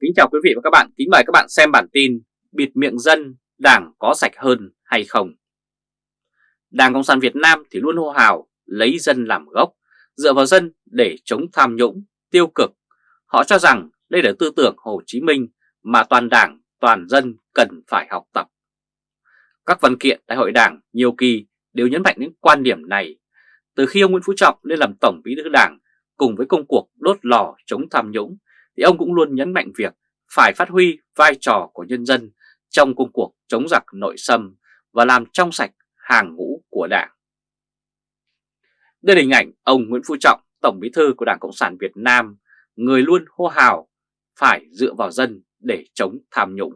Kính chào quý vị và các bạn, kính mời các bạn xem bản tin Bịt miệng dân, đảng có sạch hơn hay không? Đảng Cộng sản Việt Nam thì luôn hô hào lấy dân làm gốc, dựa vào dân để chống tham nhũng, tiêu cực. Họ cho rằng đây là tư tưởng Hồ Chí Minh mà toàn đảng, toàn dân cần phải học tập. Các văn kiện đại hội đảng nhiều kỳ đều nhấn mạnh đến quan điểm này. Từ khi ông Nguyễn Phú Trọng lên làm Tổng bí thư đảng cùng với công cuộc đốt lò chống tham nhũng thì ông cũng luôn nhấn mạnh việc phải phát huy vai trò của nhân dân trong công cuộc chống giặc nội xâm và làm trong sạch hàng ngũ của Đảng. Đây là hình ảnh ông Nguyễn Phú Trọng, Tổng bí thư của Đảng Cộng sản Việt Nam, người luôn hô hào phải dựa vào dân để chống tham nhũng.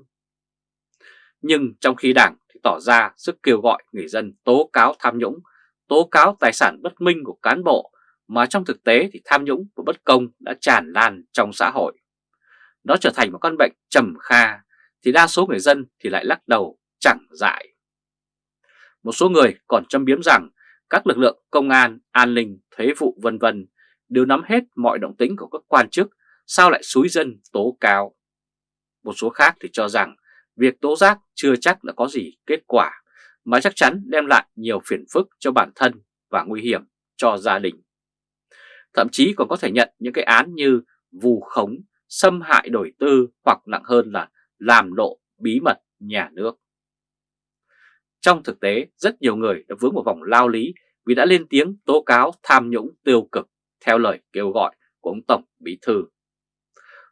Nhưng trong khi Đảng thì tỏ ra sức kêu gọi người dân tố cáo tham nhũng, tố cáo tài sản bất minh của cán bộ mà trong thực tế thì tham nhũng và bất công đã tràn lan trong xã hội. Nó trở thành một con bệnh trầm kha thì đa số người dân thì lại lắc đầu chẳng dại. Một số người còn châm biếm rằng các lực lượng công an, an ninh, thuế vụ vân vân đều nắm hết mọi động tĩnh của các quan chức, sao lại xúi dân tố cáo. Một số khác thì cho rằng việc tố giác chưa chắc đã có gì kết quả, mà chắc chắn đem lại nhiều phiền phức cho bản thân và nguy hiểm cho gia đình. Thậm chí còn có thể nhận những cái án như vù khống, xâm hại đổi tư hoặc nặng hơn là làm lộ bí mật nhà nước. Trong thực tế, rất nhiều người đã vướng vào vòng lao lý vì đã lên tiếng tố cáo tham nhũng tiêu cực theo lời kêu gọi của ông Tổng Bí Thư.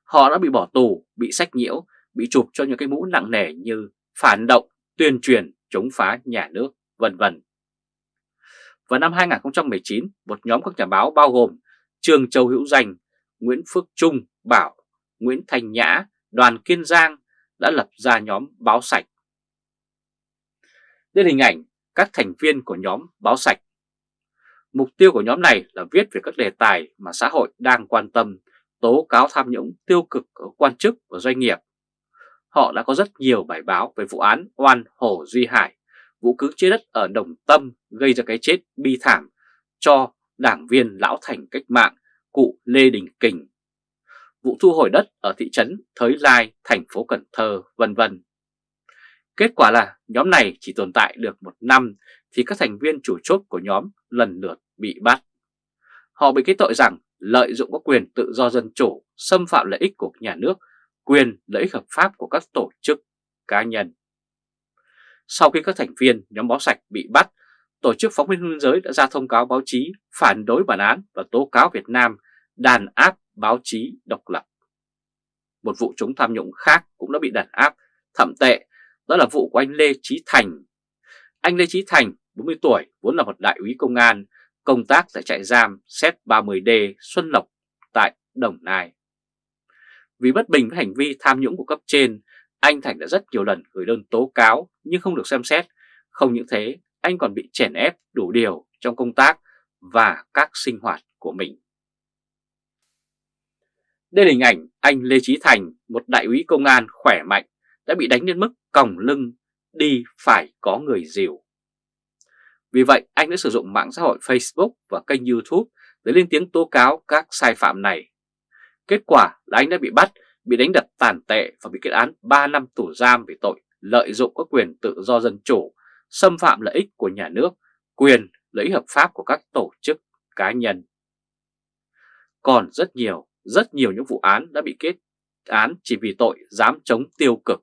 Họ đã bị bỏ tù, bị sách nhiễu, bị chụp cho những cái mũ nặng nề như phản động, tuyên truyền, chống phá nhà nước, vân vân. Vào năm 2019, một nhóm các nhà báo bao gồm Trương Châu Hữu Danh, Nguyễn Phước Trung, Bảo, Nguyễn Thành Nhã, Đoàn Kiên Giang đã lập ra nhóm Báo Sạch. Đây là hình ảnh các thành viên của nhóm Báo Sạch. Mục tiêu của nhóm này là viết về các đề tài mà xã hội đang quan tâm, tố cáo tham nhũng tiêu cực của quan chức và doanh nghiệp. Họ đã có rất nhiều bài báo về vụ án oan Hồ Duy Hải, vụ cưỡng chế đất ở Đồng Tâm gây ra cái chết bi thảm cho đảng viên lão thành cách mạng cụ Lê Đình Kình, vụ thu hồi đất ở thị trấn Thới Lai, thành phố Cần Thơ, vân vân. Kết quả là nhóm này chỉ tồn tại được một năm thì các thành viên chủ chốt của nhóm lần lượt bị bắt. Họ bị kết tội rằng lợi dụng các quyền tự do dân chủ, xâm phạm lợi ích của nhà nước, quyền lợi ích hợp pháp của các tổ chức, cá nhân. Sau khi các thành viên nhóm báo sạch bị bắt, Tổ chức Phóng viên Biên giới đã ra thông cáo báo chí phản đối bản án và tố cáo Việt Nam đàn áp báo chí độc lập. Một vụ chống tham nhũng khác cũng đã bị đàn áp thậm tệ, đó là vụ của anh Lê Trí Thành. Anh Lê Trí Thành, 40 tuổi, vốn là một đại úy công an, công tác tại trại giam Z30D Xuân Lộc tại Đồng Nai. Vì bất bình với hành vi tham nhũng của cấp trên, anh Thành đã rất nhiều lần gửi đơn tố cáo nhưng không được xem xét. Không những thế, anh còn bị chèn ép đủ điều trong công tác và các sinh hoạt của mình. Đây là hình ảnh anh Lê Trí Thành, một đại úy công an khỏe mạnh, đã bị đánh đến mức còng lưng, đi phải có người dìu. Vì vậy, anh đã sử dụng mạng xã hội Facebook và kênh YouTube để lên tiếng tố cáo các sai phạm này. Kết quả là anh đã bị bắt, bị đánh đập tàn tệ và bị kết án 3 năm tù giam về tội lợi dụng các quyền tự do dân chủ xâm phạm lợi ích của nhà nước, quyền, lợi ích hợp pháp của các tổ chức, cá nhân. Còn rất nhiều, rất nhiều những vụ án đã bị kết án chỉ vì tội dám chống tiêu cực.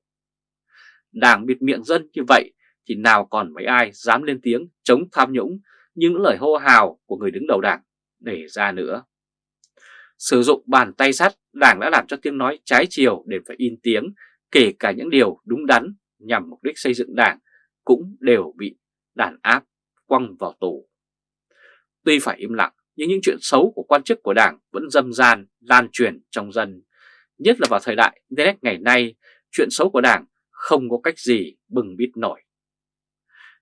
Đảng bịt miệng dân như vậy thì nào còn mấy ai dám lên tiếng chống tham nhũng những lời hô hào của người đứng đầu đảng để ra nữa. Sử dụng bàn tay sắt, đảng đã làm cho tiếng nói trái chiều để phải in tiếng, kể cả những điều đúng đắn nhằm mục đích xây dựng đảng cũng đều bị đàn áp quăng vào tù. Tuy phải im lặng, nhưng những chuyện xấu của quan chức của đảng vẫn dâm gian, lan truyền trong dân. Nhất là vào thời đại Internet ngày nay, chuyện xấu của đảng không có cách gì bừng bít nổi.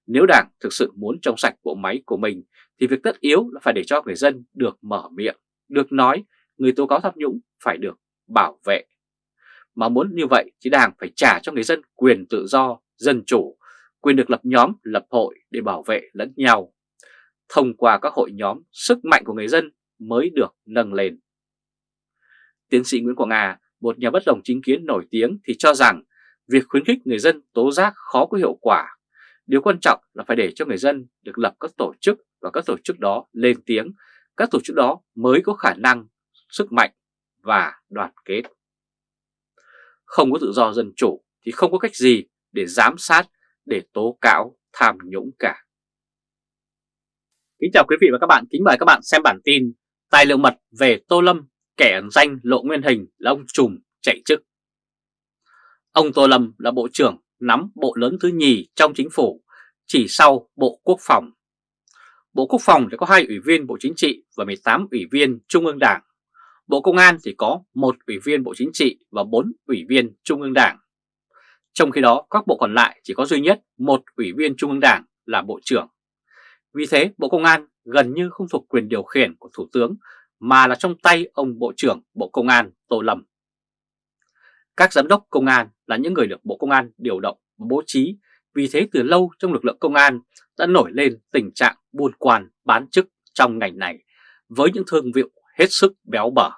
Nếu đảng thực sự muốn trong sạch bộ máy của mình, thì việc tất yếu là phải để cho người dân được mở miệng, được nói, người tố cáo tham nhũng phải được bảo vệ. Mà muốn như vậy thì đảng phải trả cho người dân quyền tự do, dân chủ quyền được lập nhóm, lập hội để bảo vệ lẫn nhau. Thông qua các hội nhóm, sức mạnh của người dân mới được nâng lên. Tiến sĩ Nguyễn Quang Nga, một nhà bất đồng chính kiến nổi tiếng thì cho rằng việc khuyến khích người dân tố giác khó có hiệu quả. Điều quan trọng là phải để cho người dân được lập các tổ chức và các tổ chức đó lên tiếng, các tổ chức đó mới có khả năng, sức mạnh và đoàn kết. Không có tự do dân chủ thì không có cách gì để giám sát, để tố cáo tham nhũng cả. Kính chào quý vị và các bạn, kính mời các bạn xem bản tin Tài liệu mật về Tô Lâm, kẻ ẩn danh lộ nguyên hình là ông trùm chạy chức. Ông Tô Lâm là Bộ trưởng nắm bộ lớn thứ nhì trong chính phủ, chỉ sau Bộ Quốc phòng. Bộ Quốc phòng thì có hai ủy viên Bộ Chính trị và 18 ủy viên Trung ương Đảng. Bộ Công an thì có một ủy viên Bộ Chính trị và 4 ủy viên Trung ương Đảng. Trong khi đó các bộ còn lại chỉ có duy nhất một ủy viên Trung ương Đảng là Bộ trưởng. Vì thế Bộ Công an gần như không thuộc quyền điều khiển của Thủ tướng mà là trong tay ông Bộ trưởng Bộ Công an Tô Lâm. Các giám đốc công an là những người được Bộ Công an điều động bố trí, vì thế từ lâu trong lực lượng công an đã nổi lên tình trạng buôn quan bán chức trong ngành này với những thương vụ hết sức béo bở.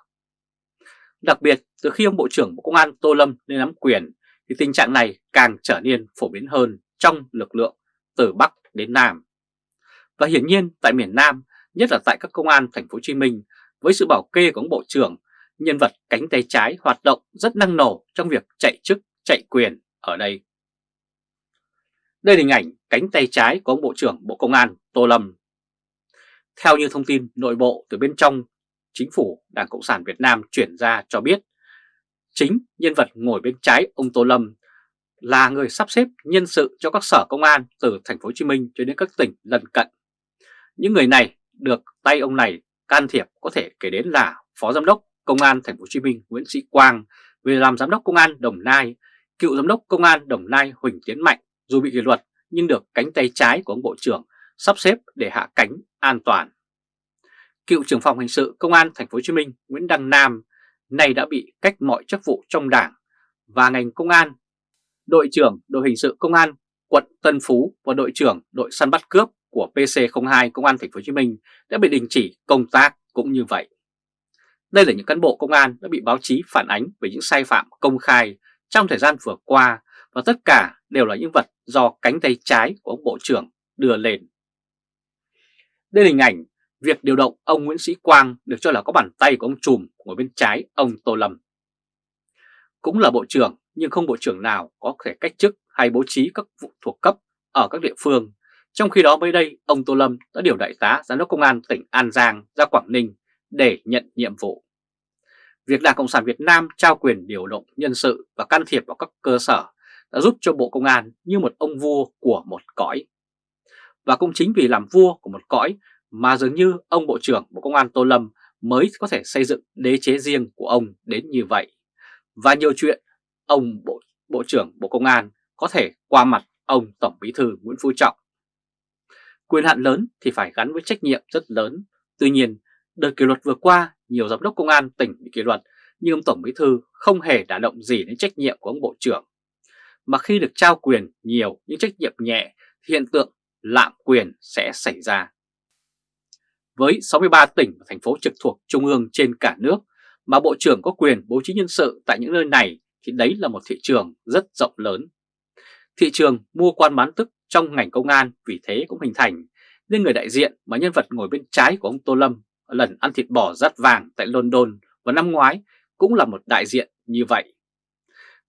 Đặc biệt từ khi ông Bộ trưởng Bộ Công an Tô Lâm lên nắm quyền thì tình trạng này càng trở nên phổ biến hơn trong lực lượng từ Bắc đến Nam. Và hiển nhiên tại miền Nam, nhất là tại các công an thành phố Hồ Chí Minh, với sự bảo kê của ông Bộ trưởng, nhân vật cánh tay trái hoạt động rất năng nổ trong việc chạy chức, chạy quyền ở đây. Đây là hình ảnh cánh tay trái của ông Bộ trưởng Bộ Công an Tô Lâm. Theo như thông tin nội bộ từ bên trong chính phủ Đảng Cộng sản Việt Nam chuyển ra cho biết, chính nhân vật ngồi bên trái ông Tô Lâm là người sắp xếp nhân sự cho các sở công an từ thành phố Hồ Chí Minh cho đến các tỉnh lân cận. Những người này được tay ông này can thiệp có thể kể đến là Phó Giám đốc Công an thành phố Hồ Chí Minh Nguyễn Sĩ Quang về làm Giám đốc Công an Đồng Nai, cựu Giám đốc Công an Đồng Nai Huỳnh Tiến Mạnh dù bị kỷ luật nhưng được cánh tay trái của ông Bộ trưởng sắp xếp để hạ cánh an toàn. Cựu trưởng phòng hình sự Công an thành phố Hồ Chí Minh Nguyễn Đăng Nam nay đã bị cách mọi chức vụ trong đảng và ngành công an. Đội trưởng đội hình sự công an, quận Tân Phú và đội trưởng đội săn bắt cướp của PC02 Công an thành phố Hồ Chí Minh đã bị đình chỉ công tác cũng như vậy. Đây là những cán bộ công an đã bị báo chí phản ánh về những sai phạm công khai trong thời gian vừa qua và tất cả đều là những vật do cánh tay trái của ông Bộ trưởng đưa lên. Đây là hình ảnh việc điều động ông Nguyễn Sĩ Quang được cho là có bàn tay của ông Trùm ngồi bên trái ông Tô Lâm. Cũng là bộ trưởng nhưng không bộ trưởng nào có thể cách chức hay bố trí các vụ thuộc cấp ở các địa phương. Trong khi đó mới đây, ông Tô Lâm đã điều đại tá giám đốc công an tỉnh An Giang ra Quảng Ninh để nhận nhiệm vụ. Việc Đảng Cộng sản Việt Nam trao quyền điều động nhân sự và can thiệp vào các cơ sở đã giúp cho Bộ Công an như một ông vua của một cõi. Và cũng chính vì làm vua của một cõi mà dường như ông Bộ trưởng Bộ Công an Tô Lâm mới có thể xây dựng đế chế riêng của ông đến như vậy. Và nhiều chuyện ông Bộ, Bộ trưởng Bộ Công an có thể qua mặt ông Tổng Bí thư Nguyễn Phú Trọng. Quyền hạn lớn thì phải gắn với trách nhiệm rất lớn. Tuy nhiên, đợt kỷ luật vừa qua, nhiều giám đốc công an tỉnh bị kỷ luật, nhưng ông Tổng Bí thư không hề đả động gì đến trách nhiệm của ông Bộ trưởng. Mà khi được trao quyền nhiều những trách nhiệm nhẹ, thì hiện tượng lạm quyền sẽ xảy ra. Với 63 tỉnh và thành phố trực thuộc Trung ương trên cả nước, mà Bộ trưởng có quyền bố trí nhân sự tại những nơi này thì đấy là một thị trường rất rộng lớn. Thị trường mua quan bán tức trong ngành công an vì thế cũng hình thành, nên người đại diện mà nhân vật ngồi bên trái của ông Tô Lâm lần ăn thịt bò rát vàng tại London vào năm ngoái cũng là một đại diện như vậy.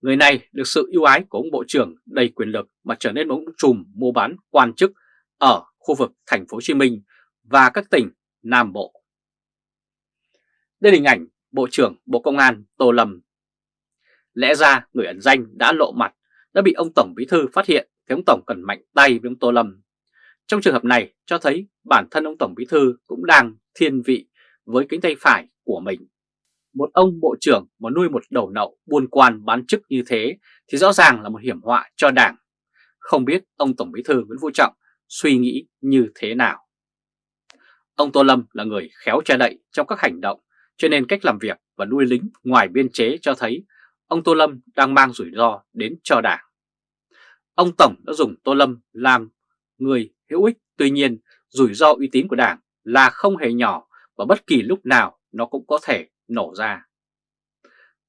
Người này được sự ưu ái của ông Bộ trưởng đầy quyền lực mà trở nên một trùm mua bán quan chức ở khu vực thành phố Hồ Chí Minh và các tỉnh Nam Bộ. Đây là hình ảnh Bộ trưởng Bộ Công an Tô Lâm. Lẽ ra người ẩn danh đã lộ mặt, đã bị ông Tổng Bí Thư phát hiện thì ông Tổng cần mạnh tay với ông Tô Lâm. Trong trường hợp này cho thấy bản thân ông Tổng Bí Thư cũng đang thiên vị với cánh tay phải của mình. Một ông bộ trưởng mà nuôi một đầu nậu buôn quan bán chức như thế thì rõ ràng là một hiểm họa cho đảng. Không biết ông Tổng Bí Thư Nguyễn Phú Trọng suy nghĩ như thế nào. Ông Tô Lâm là người khéo che đậy trong các hành động, cho nên cách làm việc và nuôi lính ngoài biên chế cho thấy ông Tô Lâm đang mang rủi ro đến cho đảng. Ông Tổng đã dùng Tô Lâm làm người hữu ích, tuy nhiên rủi ro uy tín của đảng là không hề nhỏ và bất kỳ lúc nào nó cũng có thể nổ ra.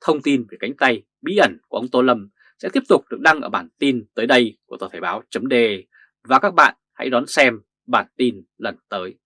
thông tin về cánh tay bí ẩn của ông Tô Lâm sẽ tiếp tục được đăng ở bản tin tới đây của tờ Thể báo .de và các bạn hãy đón xem bản tin lần tới.